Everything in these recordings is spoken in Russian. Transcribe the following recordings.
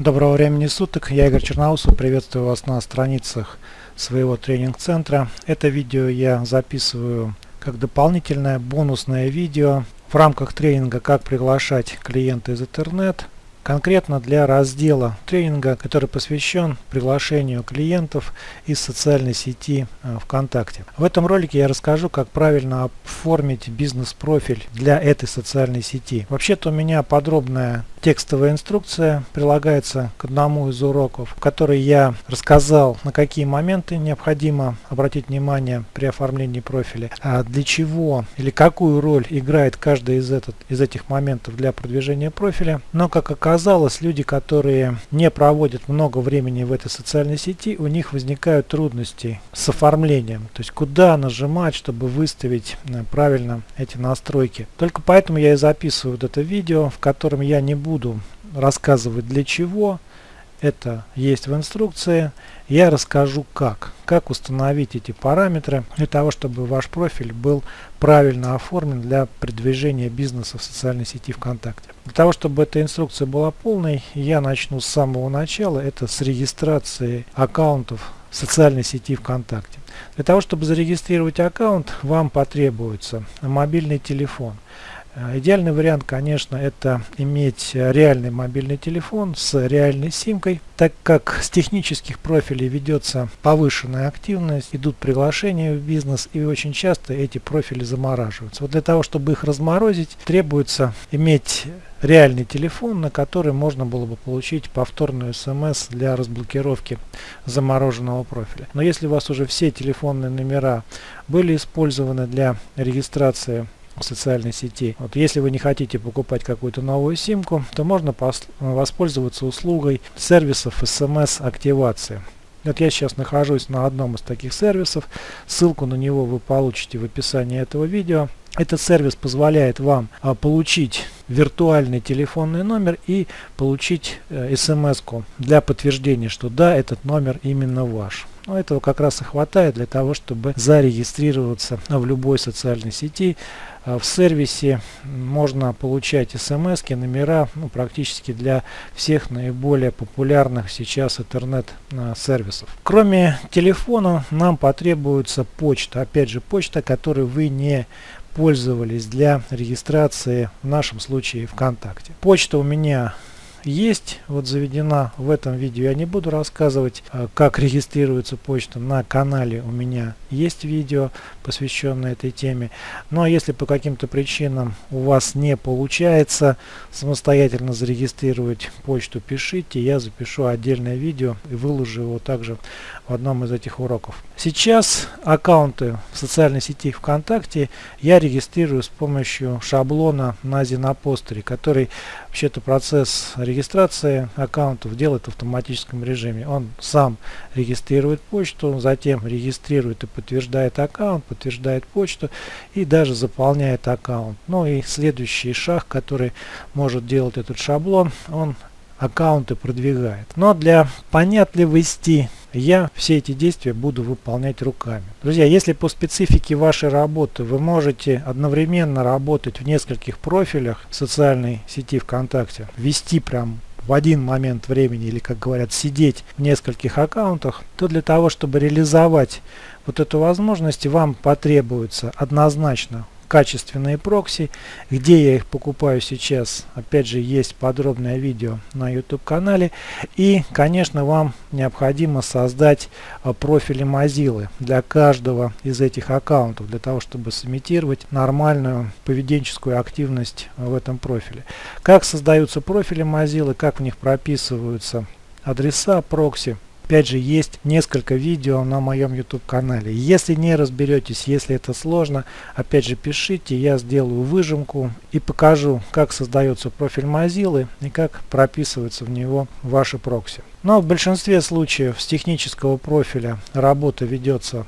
Доброго времени суток, я Игорь Черноусов, приветствую вас на страницах своего тренинг-центра. Это видео я записываю как дополнительное бонусное видео в рамках тренинга «Как приглашать клиента из интернет» конкретно для раздела тренинга, который посвящен приглашению клиентов из социальной сети э, ВКонтакте. В этом ролике я расскажу, как правильно оформить бизнес-профиль для этой социальной сети. Вообще-то у меня подробная текстовая инструкция прилагается к одному из уроков, в которой я рассказал, на какие моменты необходимо обратить внимание при оформлении профиля, а для чего или какую роль играет каждый из, этот, из этих моментов для продвижения профиля. Но, как оказалось, люди, которые не проводят много времени в этой социальной сети, у них возникают трудности с оформлением. То есть, куда нажимать, чтобы выставить э, правильно эти настройки. Только поэтому я и записываю вот это видео, в котором я не буду рассказывать для чего. Это есть в инструкции. Я расскажу как. Как установить эти параметры для того, чтобы ваш профиль был правильно оформлен для продвижения бизнеса в социальной сети ВКонтакте. Для того, чтобы эта инструкция была полной, я начну с самого начала. Это с регистрации аккаунтов в социальной сети ВКонтакте. Для того, чтобы зарегистрировать аккаунт, вам потребуется мобильный телефон. Э, идеальный вариант, конечно, это иметь реальный мобильный телефон с реальной симкой, так как с технических профилей ведется повышенная активность, идут приглашения в бизнес и очень часто эти профили замораживаются. Вот для того, чтобы их разморозить, требуется иметь реальный телефон, на который можно было бы получить повторную смс для разблокировки замороженного профиля. Но если у вас уже все телефонные номера были использованы для регистрации социальной сети. Вот если вы не хотите покупать какую-то новую симку, то можно воспользоваться услугой сервисов смс-активации. Вот я сейчас нахожусь на одном из таких сервисов. Ссылку на него вы получите в описании этого видео. Этот сервис позволяет вам а, получить виртуальный телефонный номер и получить э, смс для подтверждения, что да, этот номер именно ваш. Но этого как раз и хватает для того, чтобы зарегистрироваться в любой социальной сети. А, в сервисе можно получать смс номера ну, практически для всех наиболее популярных сейчас интернет-сервисов. Кроме телефона нам потребуется почта. Опять же почта, которой вы не пользовались для регистрации в нашем случае ВКонтакте. Почта у меня есть, вот заведена в этом видео. Я не буду рассказывать, а, как регистрируется почта. На канале у меня есть видео, посвященное этой теме. А если по каким-то причинам у вас не получается самостоятельно зарегистрировать почту, пишите. Я запишу отдельное видео и выложу его также в одном из этих уроков. Сейчас аккаунты в социальной сети ВКонтакте я регистрирую с помощью шаблона на Зинопостере, который вообще-то процесс регистрации аккаунтов делает в автоматическом режиме. Он сам регистрирует почту, затем регистрирует и подтверждает аккаунт, подтверждает почту и даже заполняет аккаунт. Ну и следующий шаг, который может делать этот шаблон, он аккаунты продвигает. Но для понятливости я все эти действия буду выполнять руками. Друзья, если по специфике вашей работы вы можете одновременно работать в нескольких профилях социальной сети ВКонтакте, вести прям в один момент времени или, как говорят, сидеть в нескольких аккаунтах, то для того, чтобы реализовать вот эту возможность, вам потребуется однозначно качественные прокси. Где я их покупаю сейчас, опять же, есть подробное видео на YouTube канале. И, конечно, вам необходимо создать а, профили Mozilla для каждого из этих аккаунтов, для того, чтобы сымитировать нормальную поведенческую активность в этом профиле. Как создаются профили Mozilla, как в них прописываются адреса прокси, Опять же, есть несколько видео на моем YouTube канале. Если не разберетесь, если это сложно, опять же пишите, я сделаю выжимку и покажу, как создается профиль Mozilla и как прописывается в него ваши прокси. Но в большинстве случаев с технического профиля работа ведется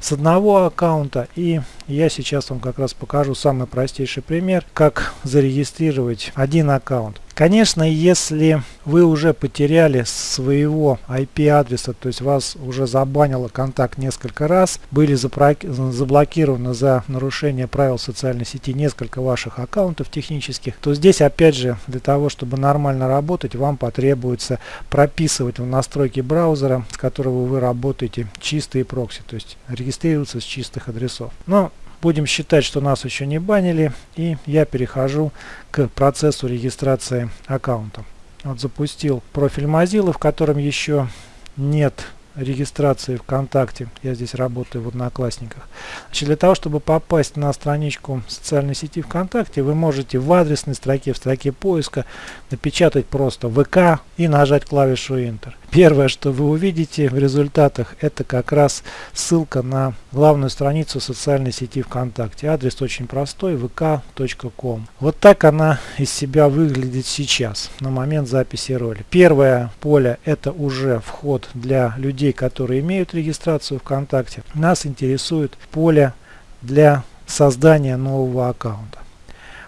с одного аккаунта и я сейчас вам как раз покажу самый простейший пример как зарегистрировать один аккаунт Конечно, если вы уже потеряли своего IP-адреса, то есть вас уже забанило контакт несколько раз, были заблокированы за нарушение правил социальной сети несколько ваших аккаунтов технических, то здесь опять же для того, чтобы нормально работать, вам потребуется прописывать в настройки браузера, с которого вы работаете, чистые прокси, то есть регистрироваться с чистых адресов. Но Будем считать, что нас еще не банили. И я перехожу к процессу регистрации аккаунта. Вот запустил профиль Mozilla, в котором еще нет регистрации ВКонтакте. Я здесь работаю в Одноклассниках. Значит, для того, чтобы попасть на страничку социальной сети ВКонтакте, вы можете в адресной строке, в строке поиска напечатать просто ВК и нажать клавишу Enter. Первое, что вы увидите в результатах, это как раз ссылка на главную страницу социальной сети ВКонтакте. Адрес очень простой, vk.com. Вот так она из себя выглядит сейчас, на момент записи роли. Первое поле это уже вход для людей, которые имеют регистрацию ВКонтакте. Нас интересует поле для создания нового аккаунта.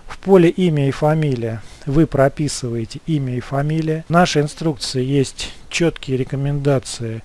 В поле имя и фамилия вы прописываете имя и фамилия. В нашей инструкции есть четкие рекомендации,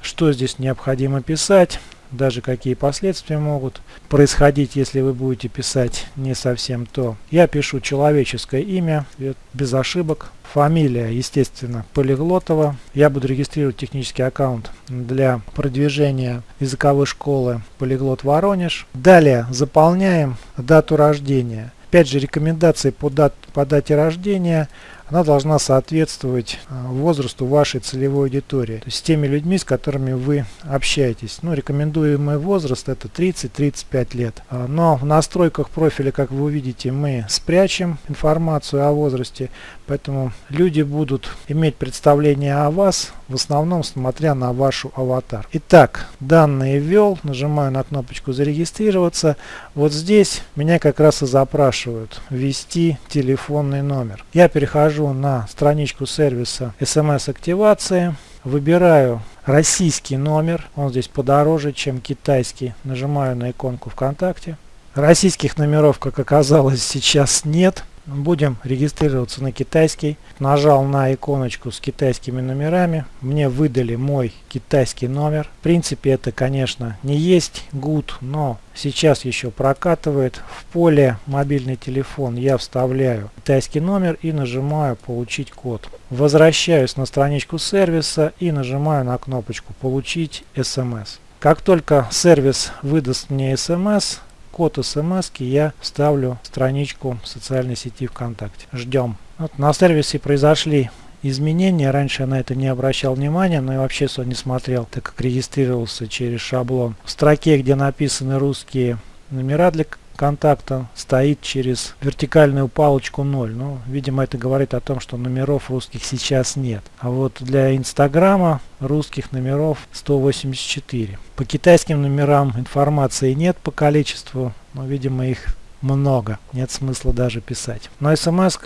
что здесь необходимо писать, даже какие последствия могут происходить, если вы будете писать не совсем то. Я пишу человеческое имя, без ошибок. Фамилия, естественно, Полиглотова. Я буду регистрировать технический аккаунт для продвижения языковой школы Полиглот Воронеж. Далее заполняем дату рождения. Опять же, рекомендации по, дат, по дате рождения она должна соответствовать а, возрасту вашей целевой аудитории, то есть с теми людьми, с которыми вы общаетесь. Ну, рекомендуемый возраст это 30-35 лет. А, но в настройках профиля, как вы увидите, мы спрячем информацию о возрасте, поэтому люди будут иметь представление о вас, в основном смотря на вашу аватар. Итак, данные ввел, нажимаю на кнопочку зарегистрироваться. Вот здесь меня как раз и запрашивают ввести телефонный номер. Я перехожу перехожу на страничку сервиса смс-активации, выбираю российский номер, он здесь подороже, чем китайский, нажимаю на иконку ВКонтакте. Российских номеров, как оказалось, сейчас нет. Будем регистрироваться на китайский. Нажал на иконочку с китайскими номерами. Мне выдали мой китайский номер. В принципе, это, конечно, не есть good, но сейчас еще прокатывает. В поле мобильный телефон я вставляю китайский номер и нажимаю получить код. Возвращаюсь на страничку сервиса и нажимаю на кнопочку получить смс. Как только сервис выдаст мне смс, код смс я ставлю страничку социальной сети ВКонтакте. Ждем. Вот на сервисе произошли изменения. Раньше я на это не обращал внимания, но и вообще все не смотрел, так как регистрировался через шаблон. В строке, где написаны русские номера для контакта стоит через вертикальную палочку 0. Ну, видимо, это говорит о том, что номеров русских сейчас нет. А вот для Инстаграма русских номеров 184. По китайским номерам информации нет по количеству, но, видимо, их много. Нет смысла даже писать. Но смс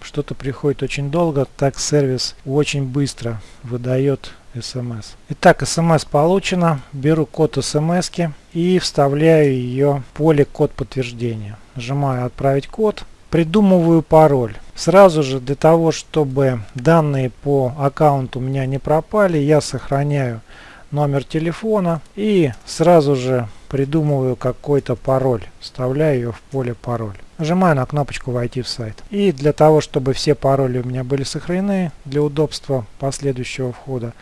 что-то приходит очень долго, так сервис очень быстро выдает смс. Итак, смс получено. Беру код смс и вставляю ее в поле код подтверждения. Нажимаю отправить код. Придумываю пароль. Сразу же для того, чтобы данные по аккаунту у меня не пропали, я сохраняю номер телефона и сразу же придумываю какой-то пароль. Вставляю ее в поле пароль. Нажимаю на кнопочку «Войти в сайт». И для того, чтобы все пароли у меня были сохранены для удобства последующего входа,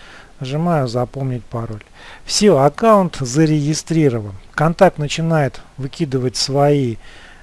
нажимаю «Запомнить пароль». Все, аккаунт зарегистрирован. Контакт начинает выкидывать свои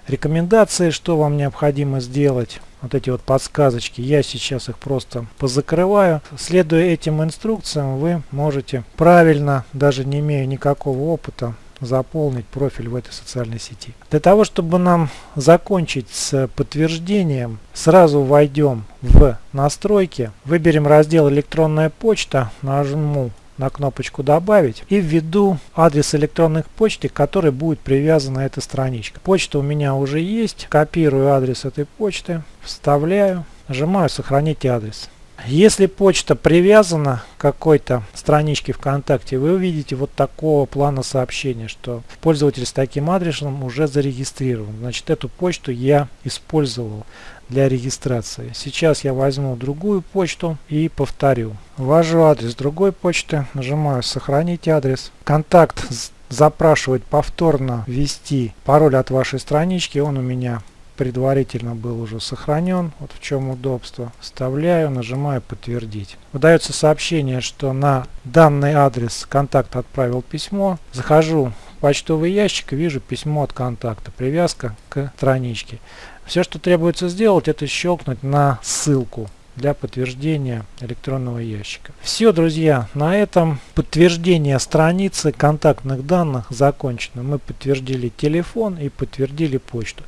рекомендации, что вам необходимо сделать. Вот эти вот подсказочки, я сейчас их просто позакрываю. Следуя этим инструкциям, вы можете правильно, даже не имея никакого опыта, заполнить профиль в этой социальной сети. Для того, чтобы нам закончить с подтверждением, сразу войдем в настройки, выберем раздел электронная почта, нажму на кнопочку «Добавить» и введу адрес электронной почты, который будет привязан эта страничка. Почта у меня уже есть. Копирую адрес этой почты, вставляю, нажимаю «Сохранить адрес». Если почта привязана к какой-то страничке ВКонтакте, вы увидите вот такого плана сообщения, что пользователь с таким адресом уже зарегистрирован. Значит, эту почту я использовал для регистрации. Сейчас я возьму другую почту и повторю. Ввожу адрес другой почты, нажимаю «Сохранить адрес». Контакт запрашивать повторно ввести пароль от вашей странички, он у меня предварительно был уже сохранен. Вот в чем удобство. Вставляю, нажимаю подтвердить. Выдается сообщение, что на данный адрес контакт отправил письмо. Захожу в почтовый ящик и вижу письмо от контакта. Привязка к страничке. Все, что требуется сделать, это щелкнуть на ссылку для подтверждения электронного ящика. Все, друзья, на этом подтверждение страницы контактных данных закончено. Мы подтвердили телефон и подтвердили почту.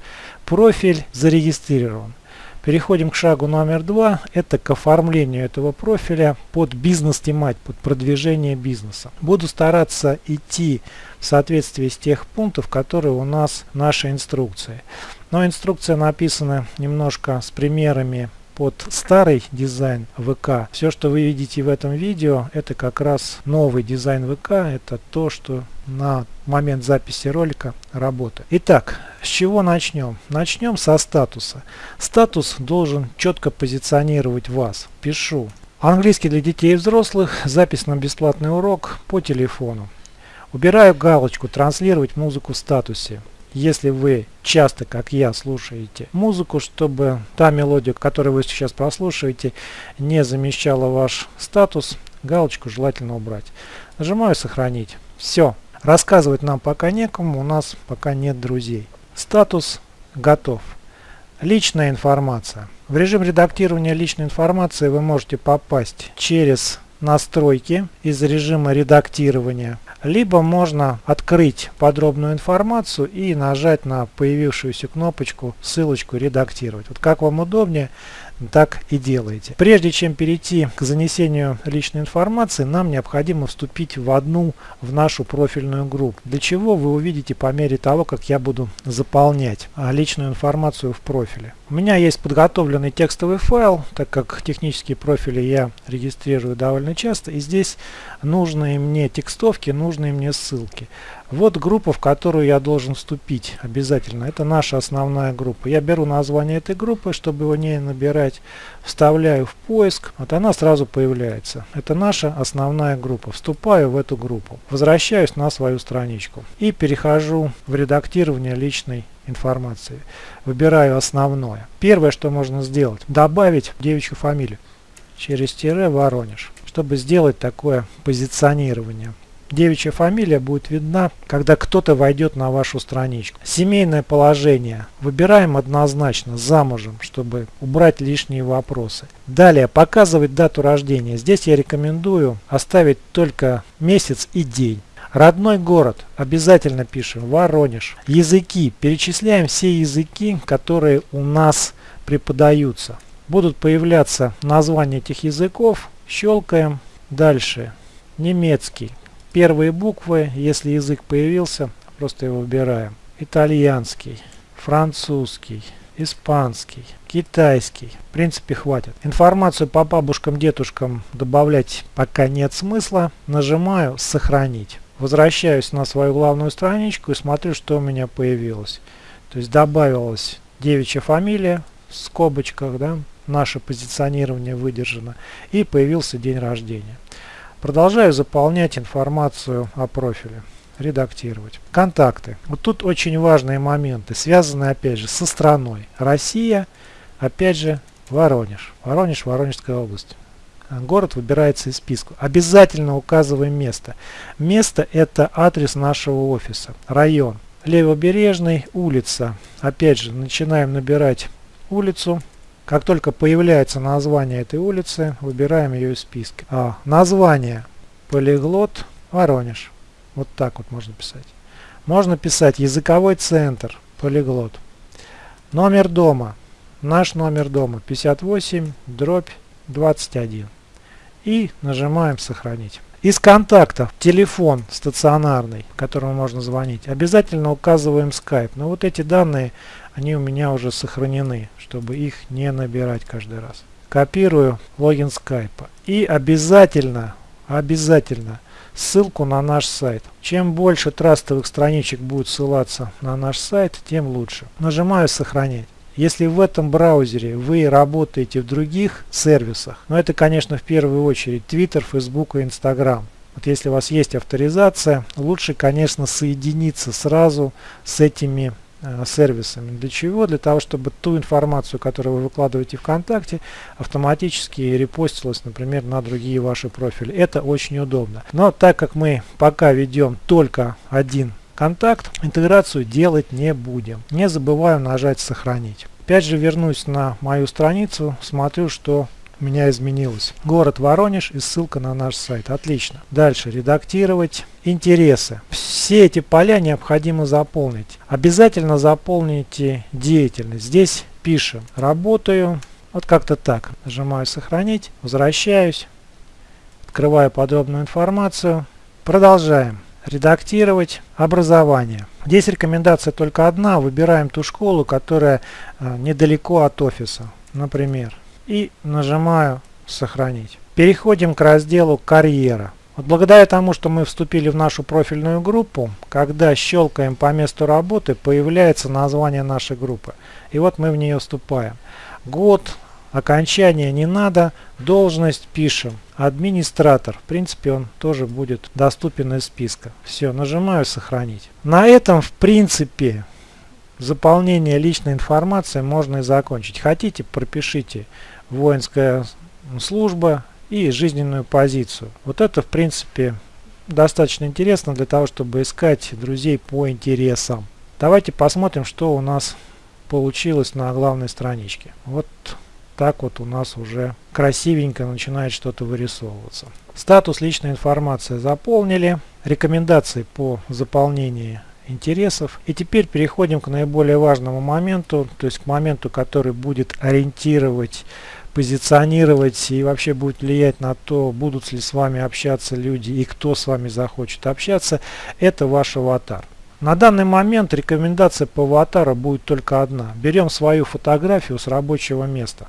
Профиль зарегистрирован. Переходим к шагу номер два. Это к оформлению этого профиля под бизнес-тематику, под продвижение бизнеса. Буду стараться идти в соответствии с тех пунктов, которые у нас в нашей инструкции. Но инструкция написана немножко с примерами под старый дизайн ВК. Все, что вы видите в этом видео, это как раз новый дизайн ВК. Это то, что на момент записи ролика работает. Итак, с чего начнем? Начнем со статуса. Статус должен четко позиционировать вас. Пишу. Английский для детей и взрослых. Запись на бесплатный урок по телефону. Убираю галочку «Транслировать музыку в статусе» если вы часто, как я, слушаете музыку, чтобы та мелодия, которую вы сейчас прослушаете, не замещала ваш статус, галочку желательно убрать. Нажимаю «Сохранить». Все. Рассказывать нам пока некому, у нас пока нет друзей. Статус готов. Личная информация. В режим редактирования личной информации вы можете попасть через настройки из режима редактирования либо можно открыть подробную информацию и нажать на появившуюся кнопочку ссылочку редактировать. Вот как вам удобнее, так и делаете. Прежде чем перейти к занесению личной информации, нам необходимо вступить в одну в нашу профильную группу. Для чего вы увидите по мере того, как я буду заполнять а, личную информацию в профиле. У меня есть подготовленный текстовый файл, так как технические профили я регистрирую довольно часто. И здесь нужные мне текстовки, нужные мне ссылки. Вот группа, в которую я должен вступить обязательно. Это наша основная группа. Я беру название этой группы, чтобы его не набирать, вставляю в поиск. Вот она сразу появляется. Это наша основная группа. Вступаю в эту группу. Возвращаюсь на свою страничку. И перехожу в редактирование личной информации. Выбираю основное. Первое, что можно сделать, добавить девичью фамилию через тире Воронеж, чтобы сделать такое позиционирование. Девичья фамилия будет видна, когда кто-то войдет на вашу страничку. Семейное положение. Выбираем однозначно замужем, чтобы убрать лишние вопросы. Далее показывать дату рождения. Здесь я рекомендую оставить только месяц и день. Родной город. Обязательно пишем. Воронеж. Языки. Перечисляем все языки, которые у нас преподаются. Будут появляться названия этих языков. Щелкаем. Дальше. Немецкий первые буквы, если язык появился, просто его выбираем. Итальянский, французский, испанский, китайский. В принципе хватит. Информацию по бабушкам, дедушкам добавлять пока нет смысла. Нажимаю «Сохранить». Возвращаюсь на свою главную страничку и смотрю, что у меня появилось. То есть добавилась девичья фамилия в скобочках, да, наше позиционирование выдержано, и появился день рождения. Продолжаю заполнять информацию о профиле. Редактировать. Контакты. Вот тут очень важные моменты, связанные опять же со страной. Россия, опять же Воронеж. Воронеж, Воронежская область. Город выбирается из списка. Обязательно указываем место. Место это адрес нашего офиса. Район. Левобережный, улица. Опять же, начинаем набирать улицу. Как только появляется название этой улицы, выбираем ее из списка. А, название Полиглот Воронеж. Вот так вот можно писать. Можно писать языковой центр Полиглот. Номер дома. Наш номер дома 58 дробь 21. И нажимаем сохранить. Из контактов телефон стационарный, которому можно звонить. Обязательно указываем Skype. Но вот эти данные, они у меня уже сохранены чтобы их не набирать каждый раз. Копирую логин скайпа. И обязательно, обязательно ссылку на наш сайт. Чем больше трастовых страничек будет ссылаться на наш сайт, тем лучше. Нажимаю сохранять. Если в этом браузере вы работаете в других сервисах, но это, конечно, в первую очередь Twitter, Facebook и Instagram. Вот если у вас есть авторизация, лучше, конечно, соединиться сразу с этими сервисами. Для чего? Для того, чтобы ту информацию, которую вы выкладываете ВКонтакте, автоматически репостилась, например, на другие ваши профили. Это очень удобно. Но так как мы пока ведем только один контакт, интеграцию делать не будем. Не забываем нажать «Сохранить». Опять же вернусь на мою страницу, смотрю, что у меня изменилось. Город Воронеж и ссылка на наш сайт. Отлично. Дальше. Редактировать. Интересы. Все эти поля необходимо заполнить. Обязательно заполните деятельность. Здесь пишем. Работаю. Вот как-то так. Нажимаю сохранить. Возвращаюсь. Открываю подробную информацию. Продолжаем. Редактировать образование. Здесь рекомендация только одна. Выбираем ту школу, которая э, недалеко от офиса. Например, и нажимаю «Сохранить». Переходим к разделу «Карьера». Вот благодаря тому, что мы вступили в нашу профильную группу, когда щелкаем по месту работы, появляется название нашей группы. И вот мы в нее вступаем. Год, окончание не надо, должность пишем. Администратор. В принципе, он тоже будет доступен из списка. Все, нажимаю «Сохранить». На этом, в принципе, заполнение личной информации можно и закончить. Хотите, пропишите воинская служба и жизненную позицию. Вот это в принципе достаточно интересно для того, чтобы искать друзей по интересам. Давайте посмотрим, что у нас получилось на главной страничке. Вот так вот у нас уже красивенько начинает что-то вырисовываться. Статус личной информации заполнили. Рекомендации по заполнению интересов. И теперь переходим к наиболее важному моменту, то есть к моменту, который будет ориентировать позиционировать и вообще будет влиять на то, будут ли с вами общаться люди и кто с вами захочет общаться, это ваш аватар. На данный момент рекомендация по аватару будет только одна. Берем свою фотографию с рабочего места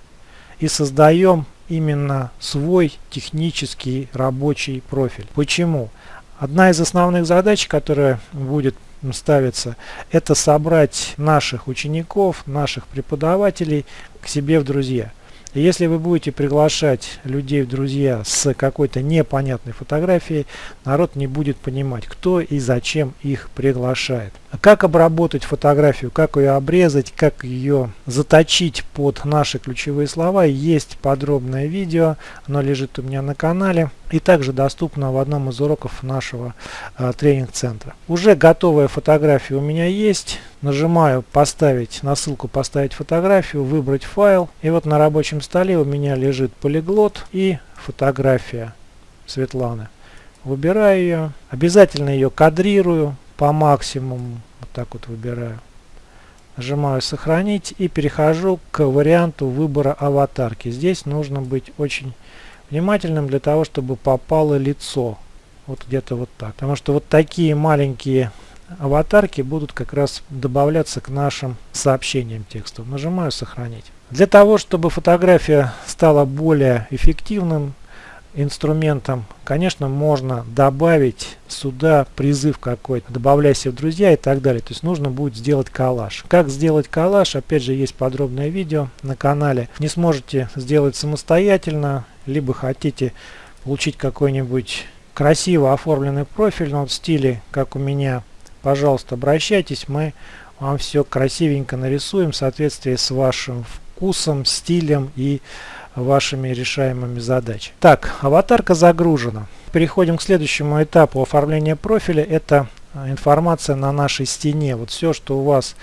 и создаем именно свой технический рабочий профиль. Почему? Одна из основных задач, которая будет ставиться, это собрать наших учеников, наших преподавателей к себе в друзья. Если вы будете приглашать людей в друзья с какой-то непонятной фотографией, народ не будет понимать, кто и зачем их приглашает. Как обработать фотографию, как ее обрезать, как ее заточить под наши ключевые слова, есть подробное видео, оно лежит у меня на канале и также доступно в одном из уроков нашего э, тренинг-центра. Уже готовая фотография у меня есть. Нажимаю поставить на ссылку поставить фотографию, выбрать файл. И вот на рабочем столе у меня лежит полиглот и фотография Светланы. Выбираю ее. Обязательно ее кадрирую по максимуму. Вот так вот выбираю. Нажимаю сохранить и перехожу к варианту выбора аватарки. Здесь нужно быть очень внимательным для того, чтобы попало лицо. Вот где-то вот так. Потому что вот такие маленькие аватарки будут как раз добавляться к нашим сообщениям текстов. Нажимаю сохранить. Для того, чтобы фотография стала более эффективным, инструментом, конечно, можно добавить сюда призыв какой-то, добавляйся в друзья и так далее. То есть нужно будет сделать коллаж. Как сделать коллаж, опять же, есть подробное видео на канале. Не сможете сделать самостоятельно, либо хотите получить какой-нибудь красиво оформленный профиль, но в стиле, как у меня, пожалуйста, обращайтесь, мы вам все красивенько нарисуем в соответствии с вашим вкусом, стилем и вашими решаемыми задачами. Так, аватарка загружена. Переходим к следующему этапу оформления профиля. Это а, информация на нашей стене. Вот все, что у вас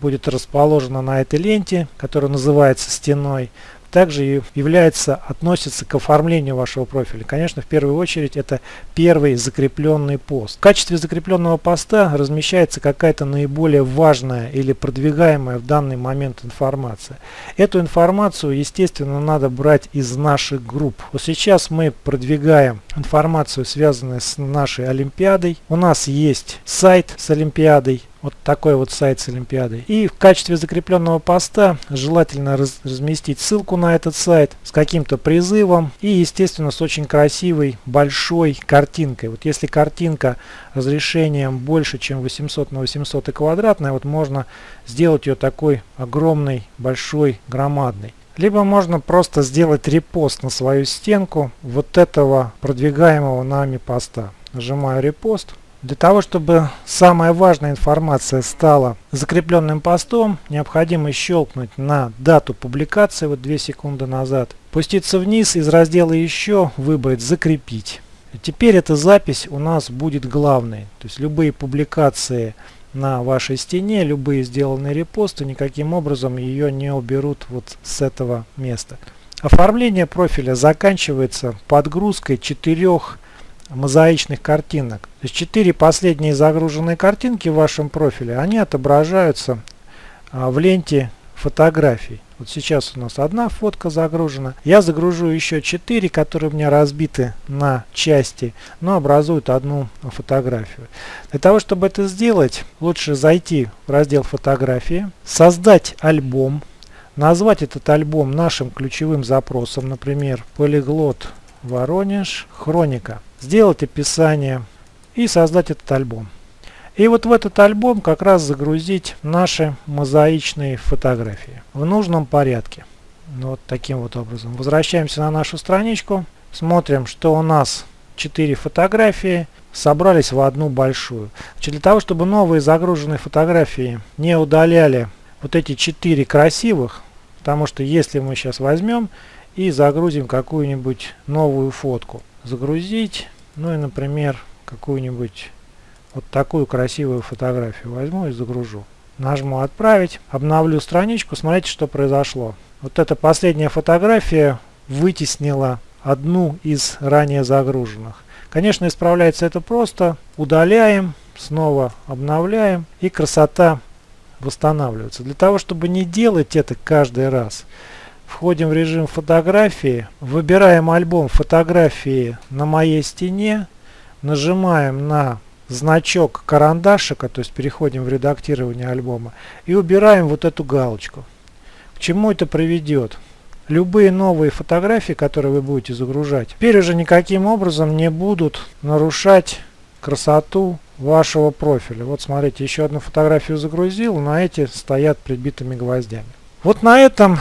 будет расположено на этой ленте, которая называется стеной, также является, относится к оформлению вашего профиля. Конечно, в первую очередь это первый закрепленный пост. В качестве закрепленного поста размещается какая-то наиболее важная или продвигаемая в данный момент информация. Эту информацию, естественно, надо брать из наших групп. Вот сейчас мы продвигаем информацию, связанную с нашей Олимпиадой. У нас есть сайт с Олимпиадой, Вот такой вот сайт с Олимпиадой. И в качестве закрепленного поста желательно раз разместить ссылку на этот сайт с каким-то призывом и, естественно, с очень красивой большой картинкой. Вот если картинка разрешением больше, чем 800 на 800 и квадратная, вот можно сделать ее такой огромной, большой, громадной. Либо можно просто сделать репост на свою стенку вот этого продвигаемого нами поста. Нажимаю репост. Для того, чтобы самая важная информация стала закрепленным постом, необходимо щелкнуть на дату публикации, вот 2 секунды назад, пуститься вниз, из раздела «Еще» выбрать «Закрепить». Теперь эта запись у нас будет главной, то есть любые публикации на вашей стене, любые сделанные репосты никаким образом ее не уберут вот с этого места. Оформление профиля заканчивается подгрузкой четырех мозаичных картинок. То есть четыре последние загруженные картинки в вашем профиле, они отображаются а, в ленте фотографий. Вот сейчас у нас одна фотка загружена. Я загружу еще четыре, которые у меня разбиты на части, но образуют одну фотографию. Для того, чтобы это сделать, лучше зайти в раздел фотографии, создать альбом, назвать этот альбом нашим ключевым запросом, например, полиглот Воронеж, хроника. Сделать описание и создать этот альбом. И вот в этот альбом как раз загрузить наши мозаичные фотографии в нужном порядке. Вот таким вот образом. Возвращаемся на нашу страничку. Смотрим, что у нас 4 фотографии собрались в одну большую. Значит, для того, чтобы новые загруженные фотографии не удаляли вот эти 4 красивых, потому что если мы сейчас возьмем и загрузим какую-нибудь новую фотку. Загрузить, ну и, например, какую-нибудь вот такую красивую фотографию возьму и загружу. Нажму «Отправить», обновлю страничку, смотрите, что произошло. Вот эта последняя фотография вытеснила одну из ранее загруженных. Конечно, исправляется это просто. Удаляем, снова обновляем, и красота восстанавливается. Для того, чтобы не делать это каждый раз, Входим в режим фотографии, выбираем альбом фотографии на моей стене, нажимаем на значок карандашика, то есть переходим в редактирование альбома и убираем вот эту галочку. К чему это приведет? Любые новые фотографии, которые вы будете загружать, теперь уже никаким образом не будут нарушать красоту вашего профиля. Вот смотрите, еще одну фотографию загрузил, на эти стоят прибитыми гвоздями. Вот на этом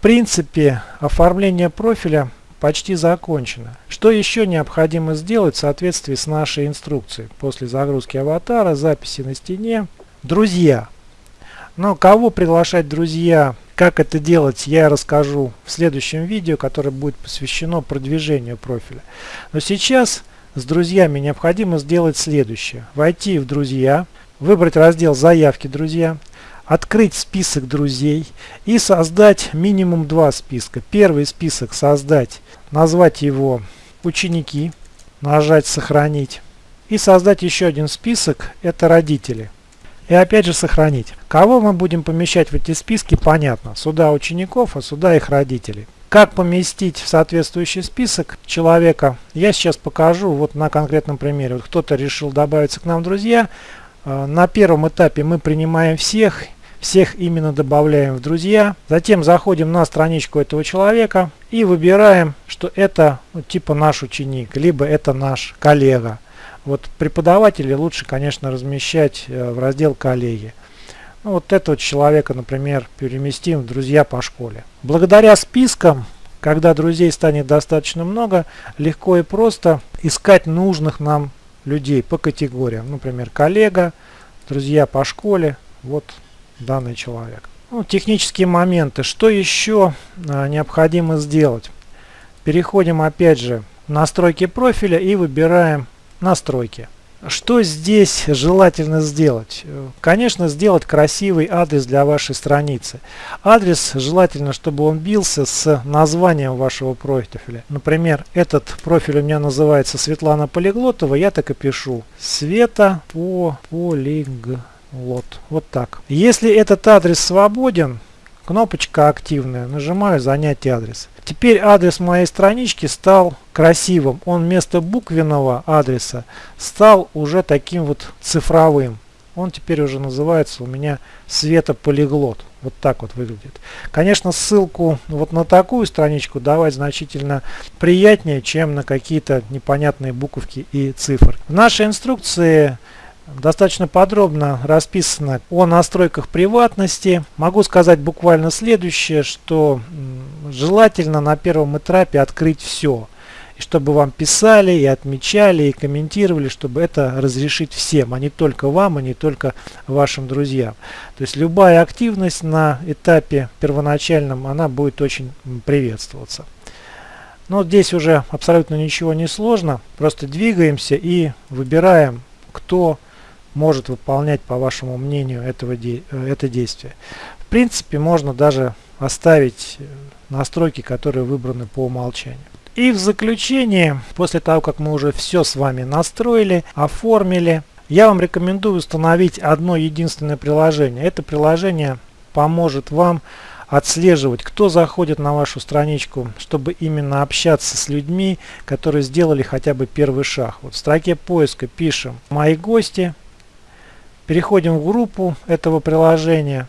принципе оформление профиля почти закончено. Что еще необходимо сделать в соответствии с нашей инструкцией? После загрузки аватара, записи на стене. Друзья. Но кого приглашать друзья, как это делать, я расскажу в следующем видео, которое будет посвящено продвижению профиля. Но сейчас с друзьями необходимо сделать следующее. Войти в друзья, выбрать раздел заявки друзья, открыть список друзей и создать минимум два списка. Первый список создать, назвать его ученики, нажать сохранить. И создать еще один список, это родители. И опять же сохранить. Кого мы будем помещать в эти списки, понятно. Сюда учеников, а сюда их родителей. Как поместить в соответствующий список человека, я сейчас покажу вот на конкретном примере. Вот кто-то решил добавиться к нам в друзья. Э, на первом этапе мы принимаем всех всех именно добавляем в друзья. Затем заходим на страничку этого человека и выбираем, что это ну, типа наш ученик, либо это наш коллега. Вот преподавателей лучше, конечно, размещать э, в раздел коллеги. Ну, вот этого человека, например, переместим в друзья по школе. Благодаря спискам, когда друзей станет достаточно много, легко и просто искать нужных нам людей по категориям. Например, коллега, друзья по школе. Вот данный человек. Ну, технические моменты. Что еще а, необходимо сделать? Переходим опять же в настройки профиля и выбираем настройки. Что здесь желательно сделать? Конечно, сделать красивый адрес для вашей страницы. Адрес желательно, чтобы он бился с названием вашего профиля. Например, этот профиль у меня называется Светлана Полиглотова. Я так и пишу. Света по полиг вот, вот так. Если этот адрес свободен, кнопочка активная, нажимаю занять адрес. Теперь адрес моей странички стал красивым. Он вместо буквенного адреса стал уже таким вот цифровым. Он теперь уже называется у меня светополиглот. Вот так вот выглядит. Конечно, ссылку вот на такую страничку давать значительно приятнее, чем на какие-то непонятные буковки и цифры. В нашей инструкции достаточно подробно расписано о настройках приватности. Могу сказать буквально следующее, что желательно на первом этапе открыть все. И чтобы вам писали и отмечали и комментировали, чтобы это разрешить всем, а не только вам, а не только вашим друзьям. То есть любая активность на этапе первоначальном, она будет очень приветствоваться. Но здесь уже абсолютно ничего не сложно. Просто двигаемся и выбираем, кто может выполнять, по вашему мнению, этого де э, это действие. В принципе, можно даже оставить э, настройки, которые выбраны по умолчанию. И в заключение, после того, как мы уже все с вами настроили, оформили, я вам рекомендую установить одно единственное приложение. Это приложение поможет вам отслеживать, кто заходит на вашу страничку, чтобы именно общаться с людьми, которые сделали хотя бы первый шаг. Вот в строке поиска пишем «Мои гости», Переходим в группу этого приложения,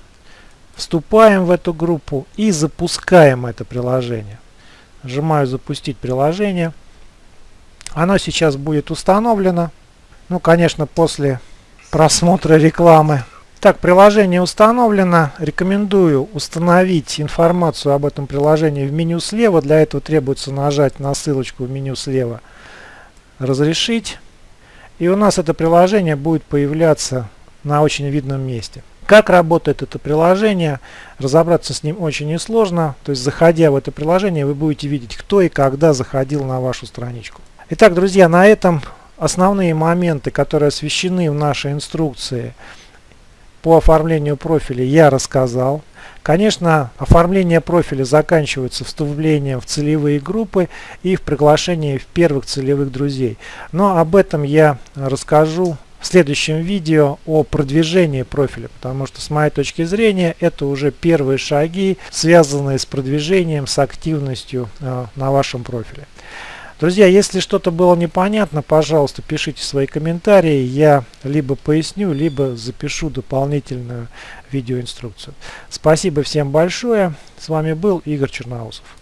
вступаем в эту группу и запускаем это приложение. Нажимаю запустить приложение. Оно сейчас будет установлено. Ну, конечно, после просмотра рекламы. Так, приложение установлено. Рекомендую установить информацию об этом приложении в меню слева. Для этого требуется нажать на ссылочку в меню слева «Разрешить». И у нас это приложение будет появляться на очень видном месте. Как работает это приложение, разобраться с ним очень несложно. То есть, заходя в это приложение, вы будете видеть, кто и когда заходил на вашу страничку. Итак, друзья, на этом основные моменты, которые освещены в нашей инструкции по оформлению профиля, я рассказал. Конечно, оформление профиля заканчивается вступлением в целевые группы и в приглашении в первых целевых друзей. Но об этом я расскажу в следующем видео о продвижении профиля, потому что с моей точки зрения это уже первые шаги, связанные с продвижением, с активностью э, на вашем профиле. Друзья, если что-то было непонятно, пожалуйста, пишите свои комментарии, я либо поясню, либо запишу дополнительную видеоинструкцию. Спасибо всем большое, с вами был Игорь Черноусов.